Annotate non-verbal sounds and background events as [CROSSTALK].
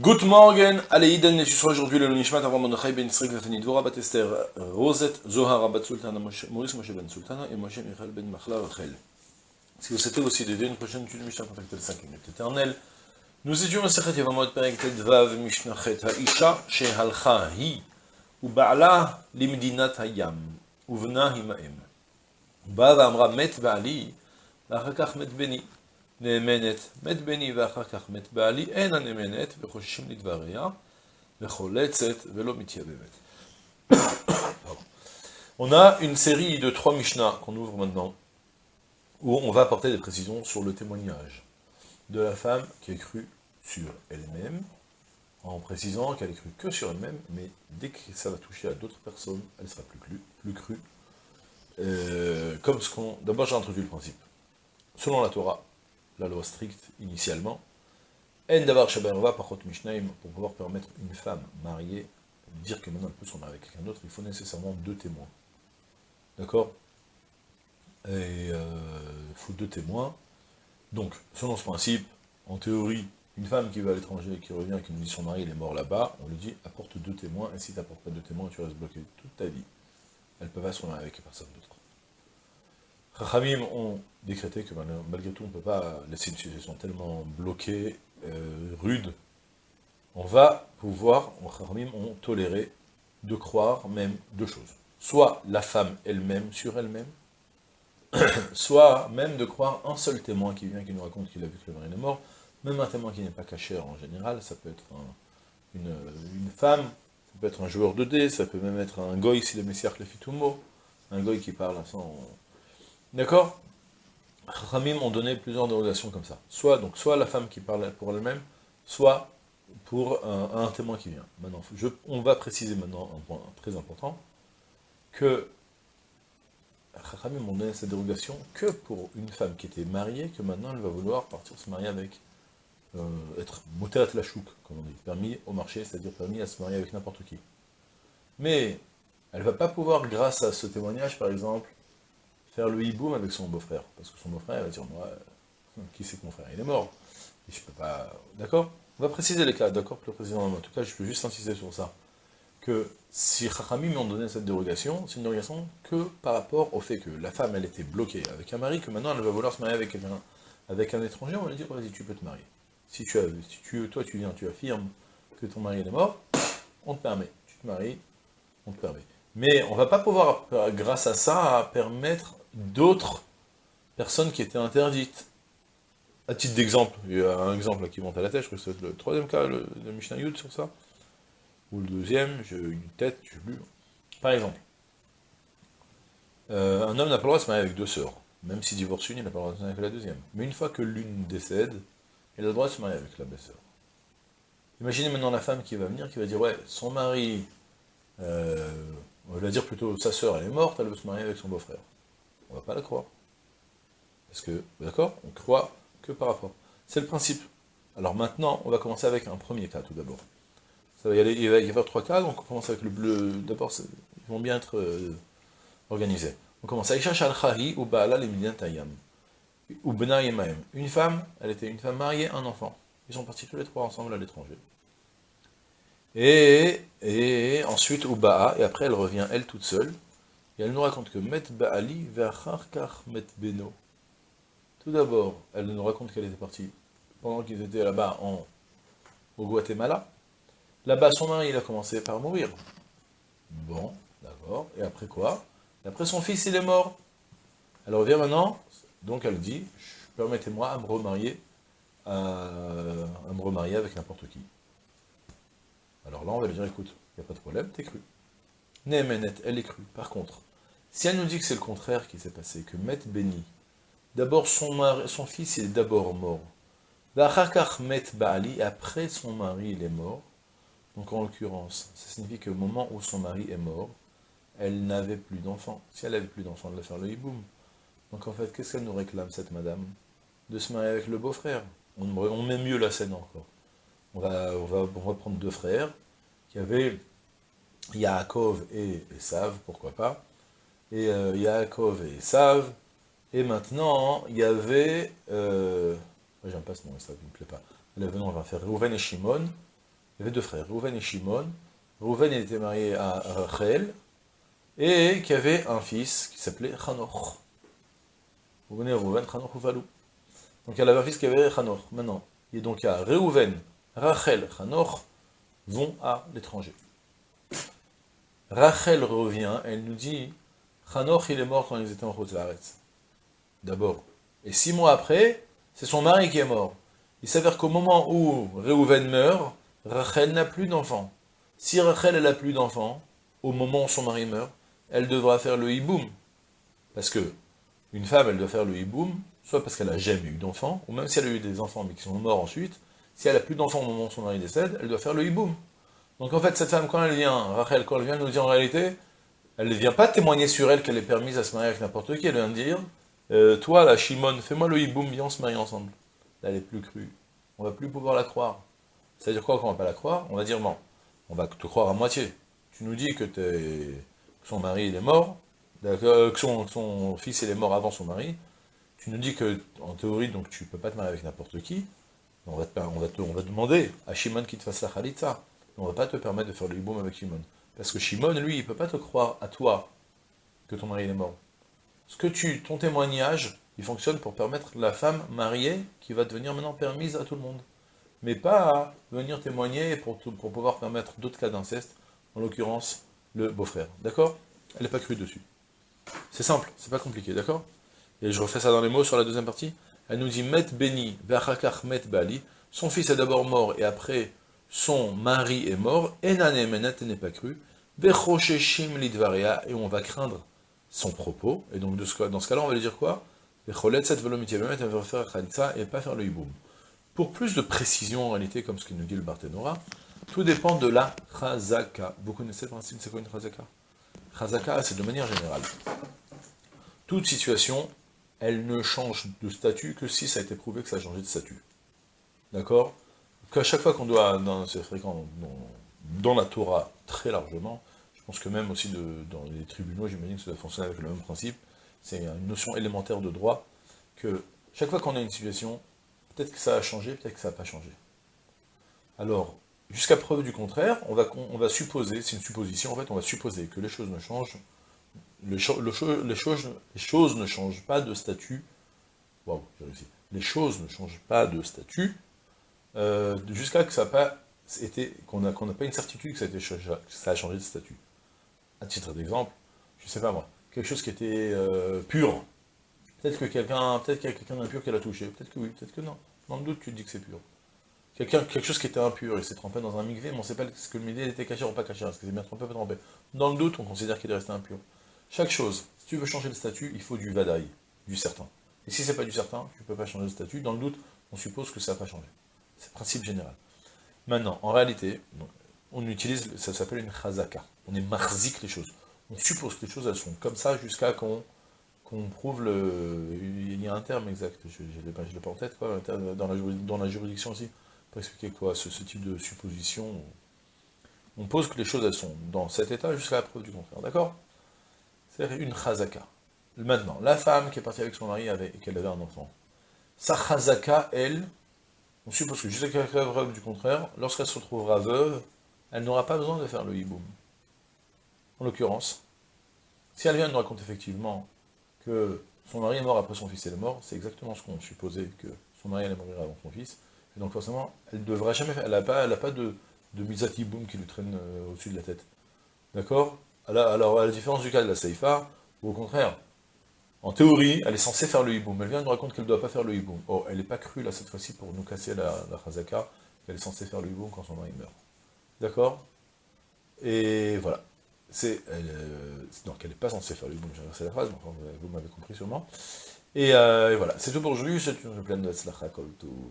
Good morning, Aleiden, et tu seras aujourd'hui le Nishmat Avram Mordechai Ben Yitzhak Nathani Dvora Bat Esther euh, Rosette Zohara Bat Sultana Maurice Moshe Ben Sultana et Moshe Michael Ben Machla Rachel. Si vous souhaitez aussi d'aider une prochaine étude, Mishnah contactez le 5 minutes éternelles. Nous étions en Sechet Yevamot Perek Tedvav Mishnah Chet Ha'isha Shehalcha Hi Uba'ala Limdinat Hayam Uvna Himaem Ba'ala Amra Met Ba'ali Lachakach Met Beni נאמנת, מת בני ואחר כך מת בעלי, אין הנאמנת וחוששים לדבריה, וחולצת ולא מתייבבת. On a une série de trois Mishnah qu'on ouvre maintenant, où on va apporter des précisions sur le témoignage de la femme qui a cru sur elle-même, en précisant qu'elle a cru que sur elle-même, mais dès que ça va toucher à d'autres personnes, elle sera plus, crue. Plus crue. Euh, comme ce qu'on... D'abord j'ai introduit le principe. Selon la Torah, la loi stricte initialement, En davar parot mishnaim, pour pouvoir permettre une femme mariée, dire que maintenant peut se marier avec quelqu'un d'autre, il faut nécessairement deux témoins. D'accord? Et euh, il faut deux témoins. Donc, selon ce principe, en théorie, une femme qui va à l'étranger, qui revient, qui nous dit son mari il est mort là-bas, on lui dit apporte deux témoins, et si tu n'apportes pas deux témoins, tu restes bloqué toute ta vie. Elle peut pas se marier avec personne d'autre. Chachamim ont décrété que malgré tout, on ne peut pas laisser une situation tellement bloquée, euh, rude. On va pouvoir, Chachamim ont toléré de croire même deux choses. Soit la femme elle-même sur elle-même, [COUGHS] soit même de croire un seul témoin qui vient, qui nous raconte qu'il a vu que le mari est mort, même un témoin qui n'est pas caché en général, ça peut être une, femme, ça peut être un joueur de dés, ça peut même être un goy si le messiah le fit un goy qui parle sans D'accord? Ramim ont donné plusieurs dérogations comme ça. Soit, donc, soit la femme qui parle pour elle-même, soit pour un, témoin qui vient. Maintenant, on va préciser maintenant un point très important, que Ramim ont donné cette dérogation que pour une femme qui était mariée, que maintenant elle va vouloir partir se marier avec, euh, être à la chouk, comme on dit, permis au marché, c'est-à-dire permis à se marier avec n'importe qui. Mais elle ne va pas pouvoir, grâce à ce témoignage, par exemple, faire le hiboum avec son beau-frère. Parce que son beau-frère va dire, moi, euh, qui c'est que mon frère Il est mort. Et je peux pas... D'accord? On va préciser les cas, d'accord le président En tout cas, je peux juste insister sur ça. Que si Chachamim m'ont donné cette dérogation, c'est une dérogation que par rapport au fait que la femme, elle était bloquée avec un mari, que maintenant elle va vouloir se marier avec quelqu'un, avec un étranger, on va lui dire, vas-y, tu peux te marier. Si, tu as, si tu, toi, tu viens, tu affirmes que ton mari est mort, on te permet. Tu te maries, on te permet. Mais on va pas pouvoir, grâce à ça, permettre d'autres personnes qui étaient interdites. À titre d'exemple, il y a un exemple qui monte à la tête, je crois que c'est le troisième cas, le, Mishnah Yud sur ça, ou le deuxième, j'ai une tête, je plus. Par exemple, euh, un homme n'a pas le droit de se marier avec deux sœurs, même si divorce une, il n'a pas le droit de se marier avec la deuxième. Mais une fois que l'une décède, il a le droit de se marier avec la belle-sœur. Imaginez maintenant la femme qui va venir, qui va dire, ouais, son mari, euh, on va dire plutôt, sa sœur, elle est morte, elle veut se marier avec son beau-frère on ne va pas la croire. Parce que, d'accord, on croit que par rapport. C'est le principe. Alors maintenant, on va commencer avec un premier cas tout d'abord. Ça va y aller, il va y avoir trois cas, donc on commence avec le bleu. D'abord, ils vont bien être euh, organisés. On commence avec al ou Baala Tayam. Ou Une femme, elle était une femme mariée, un enfant. Ils sont partis tous les trois ensemble à l'étranger. Et, et ensuite, Ubaa, et après elle revient, elle toute seule, elle nous raconte que Met Ba'ali Ve'acharkar Met Beno. Tout d'abord, elle nous raconte qu'elle était partie pendant qu'ils étaient là-bas au Guatemala. Là-bas, son mari, il a commencé par mourir. Bon, d'accord. Et après quoi? Après, son fils, il est mort. Elle revient maintenant, donc elle dit, permettez-moi à me remarier, à, remarier avec n'importe qui. Alors là, on va lui dire, écoute, il n'y a pas de problème, t'es cru. Néhémenet, elle est crue. Par contre, si elle nous dit que c'est le contraire qui s'est passé, que Met béni, d'abord son, son fils est d'abord mort, Met Baali, après son mari il est mort, donc en l'occurrence, ça signifie qu'au moment où son mari est mort, elle n'avait plus d'enfant. Si elle n'avait plus d'enfant, elle va faire le hiboum. Donc en fait, qu'est-ce qu'elle nous réclame, cette madame? De se marier avec le beau-frère. On, met mieux la scène encore. On va, on prendre deux frères qui avaient Yaakov et Esav, pourquoi pas, et euh, Yaakov et Esav, et maintenant, il y avait, euh, j'aime pas ce nom, Esav, il me plaît pas, là, on va faire Rouven et Shimon, il avait deux frères, Rouven et Shimon. Rouven était marié à Rachel, et qui avait un fils qui s'appelait Chanoch. Vous venez Rouven, Chanoch ou Valou? Donc il avait un fils qui avait Chanoch. Maintenant, donc il y a Reuven, Rachel, Chanoch, vont à l'étranger. Rachel revient, elle nous dit, Chanoch il est mort quand ils étaient en Chotzaretz. D'abord. Et six mois après, c'est son mari qui est mort. Il s'avère qu'au moment où Reuven meurt, Rachel n'a plus d'enfant. Si Rachel n'a plus d'enfant, au moment où son mari meurt, elle devra faire le hiboum. Parce que une femme, elle doit faire le hiboum, soit parce qu'elle n'a jamais eu d'enfant, ou même si elle a eu des enfants mais qui sont morts ensuite, si elle n'a plus d'enfant au moment où son mari décède, elle doit faire le hiboum. Donc en fait, cette femme, quand elle vient, Rachel, quand elle vient nous dire en réalité, elle ne vient pas témoigner sur elle qu'elle est permise à se marier avec n'importe qui, elle vient dire, euh, toi là, Shimon, fais-moi le hiboum, viens, on se marie ensemble. Là, elle est plus crue. On va plus pouvoir la croire. C'est-à-dire quoi qu'on va pas la croire On va dire, non, on va te croire à moitié. Tu nous dis que, son mari est mort, que son, fils il est mort avant son mari, tu nous dis que, en théorie, donc tu peux pas te marier avec n'importe qui, on va, te, on, va on va demander à Shimon qu'il te fasse la khalitza, on va pas te permettre de faire le hiboum avec Shimon. Parce que Shimon, lui, il peut pas te croire à toi que ton mari est mort. Ce que tu, ton témoignage, il fonctionne pour permettre la femme mariée qui va devenir maintenant permise à tout le monde. Mais pas venir témoigner pour, pouvoir permettre d'autres cas d'inceste, en l'occurrence le beau-frère. D'accord? Elle n'est pas crue dessus. C'est simple, c'est pas compliqué, d'accord? Et je refais ça dans les mots sur la deuxième partie. Elle nous dit Met Beni, Met Bali. Son fils est d'abord mort et après son mari est mort. Enane Menet n'est pas cru. Et on va craindre son propos. Et donc, dans ce cas-là, on va lui dire quoi? Et pas faire le. Pour plus de précision en réalité, comme ce que nous dit le Barthénora, tout dépend de la chazaka. Vous connaissez le principe, c'est quoi une chazaka? Chazaka, c'est de manière générale. Toute situation, elle ne change de statut que si ça a été prouvé que ça a changé de statut. D'accord? Qu'à chaque fois qu'on doit, c'est fréquent, dans, la Torah, très largement, je pense que même aussi dans les tribunaux, j'imagine que ça doit fonctionner avec le même principe, c'est une notion élémentaire de droit, que chaque fois qu'on a une situation, peut-être que ça a changé, peut-être que ça n'a pas changé. Alors, jusqu'à preuve du contraire, on va, on va supposer, c'est une supposition en fait, on va supposer que les choses ne changent, les, les, les choses ne changent pas de statut, waouh, j'ai réussi, les choses ne changent pas de statut, euh, jusqu'à que ça pas été, qu'on n'a pas une certitude que ça, a changé de statut. À titre d'exemple, je sais pas moi, quelque chose qui était euh, pur. Peut-être que quelqu'un peut qu'il y a quelqu'un d'impur qui l'a touché, peut-être que oui, peut-être que non. Dans le doute, tu te dis que c'est pur. Quelqu'un, quelque chose qui était impur, il s'est trempé dans un migvé, mais on ne sait pas ce que le migvé était caché ou pas caché, est-ce que c'est bien trempé ou pas trempé. Dans le doute, on considère qu'il est resté impur. Chaque chose, si tu veux changer le statut, il faut du vadaï, du certain. Et si c'est pas du certain, tu ne peux pas changer le statut. Dans le doute, on suppose que ça n'a pas changé. C'est le principe général. Maintenant, en réalité, on utilise, ça s'appelle une chazaka. On est marzik les choses on suppose que les choses elles sont comme ça jusqu'à qu'on prouve le... Il y a un terme exact, je ne l'ai pas, en tête, quoi, dans, la, dans la juridiction aussi, pour expliquer quoi, ce, type de supposition. On pose que les choses elles sont dans cet état jusqu'à la preuve du contraire, d'accord? C'est une chazaka. Maintenant, la femme qui est partie avec son mari et qu'elle avait un enfant, sa chazaka, elle, on suppose que jusqu'à preuve du contraire, lorsqu'elle se retrouvera veuve, elle n'aura pas besoin de faire le hiboum. En l'occurrence, si elle vient nous raconte effectivement que son mari est mort après son fils est mort, c'est exactement ce qu'on supposait, que son mari allait mourir avant son fils, et donc forcément, elle ne devrait jamais faire, elle n'a pas, pas de, de misati boum qui lui traîne euh, au-dessus de la tête. D'accord? Alors, à la différence du cas de la Seifa, ou au contraire, en théorie, elle est censée faire le hiboum. Elle vient nous raconte qu'elle ne doit pas faire le hiboum. Oh, elle n'est pas crue là cette fois-ci pour nous casser la, la chazaka, qu'elle est censée faire le hiboum quand son mari meurt. D'accord? Et voilà euh, donc elle n'est pas censée faire le bon, j'ai la phrase, vous m'avez compris sûrement. Et, euh, et voilà, c'est tout pour aujourd'hui, c'est une pleine de Tzlacha, tout,